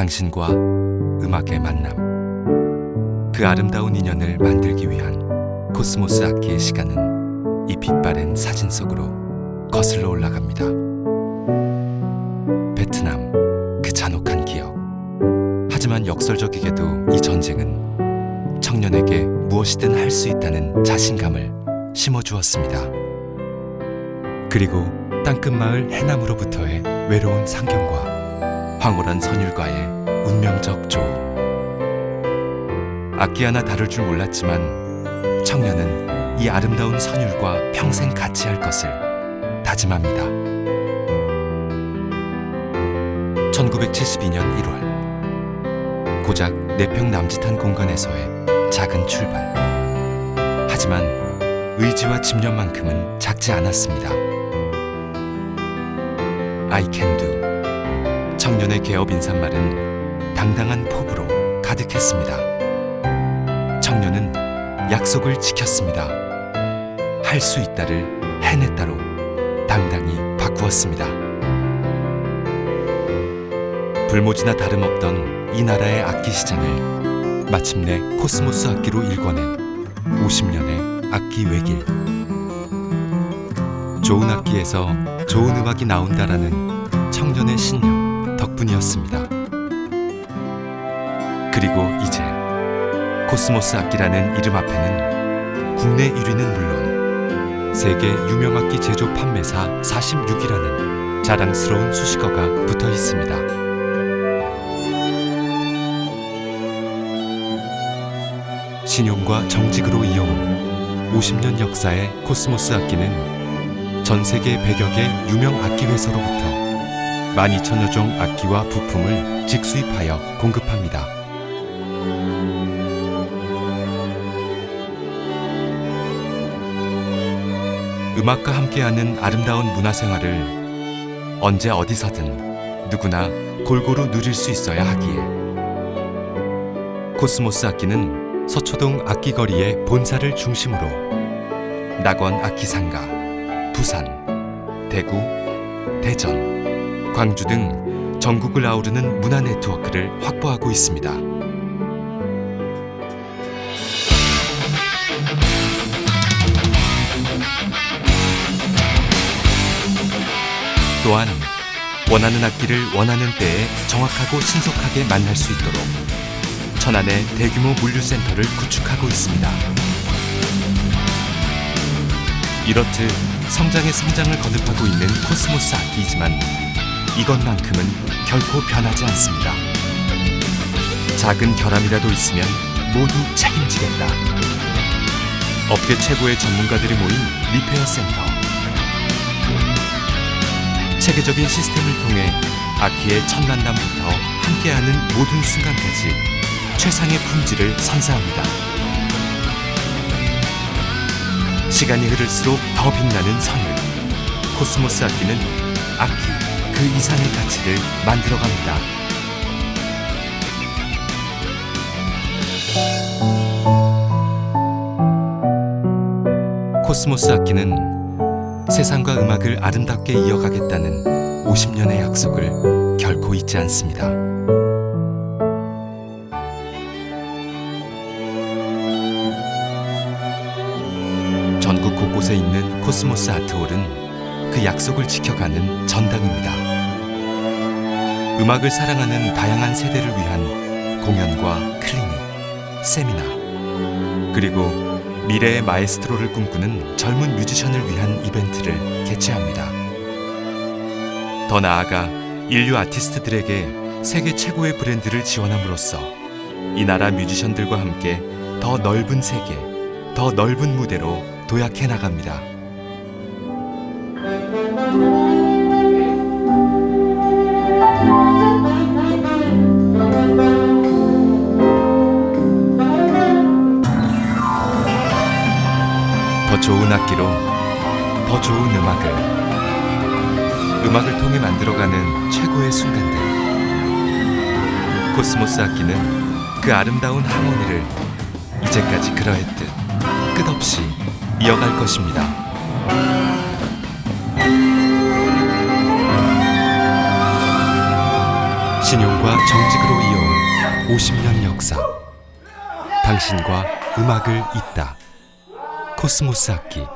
당신과 음악의 만남. 그 아름다운 인연을 만들기 위한 코스모스 악기의 시간은 이 빛바랜 사진 속으로 거슬러 올라갑니다. 베트남, 그 잔혹한 기억. 하지만 역설적이게도 이 전쟁은 청년에게 무엇이든 할 수 있다는 자신감을 심어주었습니다. 그리고 땅끝마을 해남으로부터의 외로운 상경과 황홀한 선율과의 운명적 조우. 악기 하나 다룰 줄 몰랐지만 청년은 이 아름다운 선율과 평생 같이 할 것을 다짐합니다. 1972년 1월 고작 4평 남짓한 공간에서의 작은 출발. 하지만 의지와 집념만큼은 작지 않았습니다. I can do. 청년의 개업 인사말은 당당한 포부로 가득했습니다. 청년은 약속을 지켰습니다. 할 수 있다를 해냈다로 당당히 바꾸었습니다. 불모지나 다름없던 이 나라의 악기 시장을 마침내 코스모스 악기로 일궈낸 50년의 악기 외길. 좋은 악기에서 좋은 음악이 나온다라는 청년의 신념 덕분이었습니다. 그리고 이제 코스모스 악기라는 이름 앞에는 국내 1위는 물론 세계 유명 악기 제조 판매사 46위라는 자랑스러운 수식어가 붙어 있습니다. 신용과 정직으로 이어온 50년 역사의 코스모스 악기는 전 세계 100여 개 유명 악기 회사로부터 12,000여 종 악기와 부품을 직수입하여 공급합니다. 음악과 함께하는 아름다운 문화생활을 언제 어디서든 누구나 골고루 누릴 수 있어야 하기에 코스모스 악기는 서초동 악기거리의 본사를 중심으로 낙원 악기상가, 부산, 대구, 대전, 광주 등 전국을 아우르는 문화 네트워크를 확보하고 있습니다. 또한 원하는 악기를 원하는 때에 정확하고 신속하게 만날 수 있도록 천안에 대규모 물류센터를 구축하고 있습니다. 이렇듯 성장에 성장을 거듭하고 있는 코스모스 악기이지만 이것만큼은 결코 변하지 않습니다. 작은 결함이라도 있으면 모두 책임지겠다. 업계 최고의 전문가들이 모인 repair 센터. 체계적인 시스템을 통해 악기의 첫 만남부터 함께하는 모든 순간까지 최상의 품질을 선사합니다. 시간이 흐를수록 더 빛나는 선율. 코스모스 악기는 악기 그 이상의 가치를 만들어갑니다. 코스모스 악기는 세상과 음악을 아름답게 이어가겠다는 50년의 약속을 결코 잊지 않습니다. 전국 곳곳에 있는 코스모스 아트홀은 그 약속을 지켜가는 전당입니다. 음악을 사랑하는 다양한 세대를 위한 공연과 클리닉, 세미나, 그리고 미래의 마에스트로를 꿈꾸는 젊은 뮤지션을 위한 이벤트를 개최합니다. 더 나아가 인류 아티스트들에게 세계 최고의 브랜드를 지원함으로써 이 나라 뮤지션들과 함께 더 넓은 세계, 더 넓은 무대로 도약해 나갑니다. 더 좋은 악기로 더 좋은 음악을 음악을 통해 만들어가는 최고의 순간들 코스모스 악기는 그 아름다운 하모니를 이제까지 그러했듯 끝없이 이어갈 것입니다. 신용과 정직으로 이어온 50년 역사. 당신과 음악을 잇다. 코스모스 악기